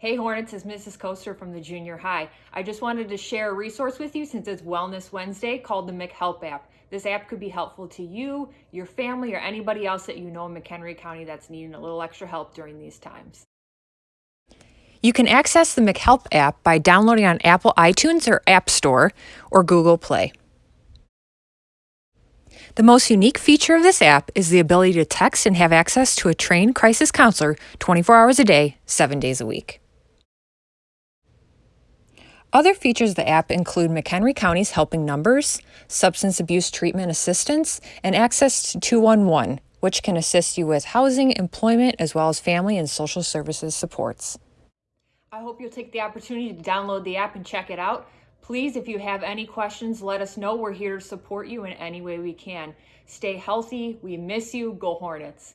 Hey Hornets, is Mrs. Coaster from the junior high. I just wanted to share a resource with you since it's Wellness Wednesday called the McHelp app. This app could be helpful to you, your family, or anybody else that you know in McHenry County that's needing a little extra help during these times. You can access the McHelp app by downloading on Apple iTunes or App Store or Google Play. The most unique feature of this app is the ability to text and have access to a trained crisis counselor 24 hours a day, 7 days a week. Other features of the app include McHenry County's helping numbers, substance abuse treatment assistance, and access to 211, which can assist you with housing, employment, as well as family and social services supports. I hope you'll take the opportunity to download the app and check it out. Please, if you have any questions, let us know. We're here to support you in any way we can. Stay healthy. We miss you. Go Hornets.